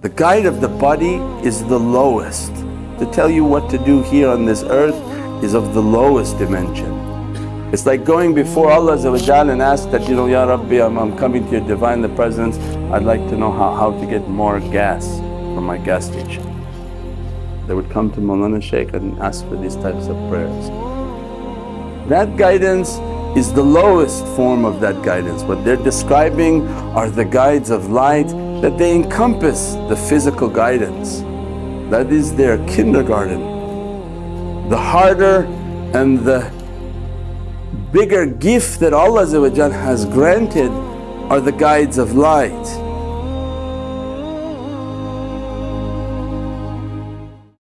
The guide of the body is the lowest. To tell you what to do here on this earth is of the lowest dimension. It's like going before Allah and ask that, you know, Ya Rabbi I'm, I'm coming to your Divine the Presence, I'd like to know how, how to get more gas from my gas station. They would come to Mawlana Shaykh and ask for these types of prayers. That guidance is the lowest form of that guidance. What they're describing are the guides of light that they encompass the physical guidance. That is their kindergarten. The harder and the bigger gift that Allah has granted are the guides of light.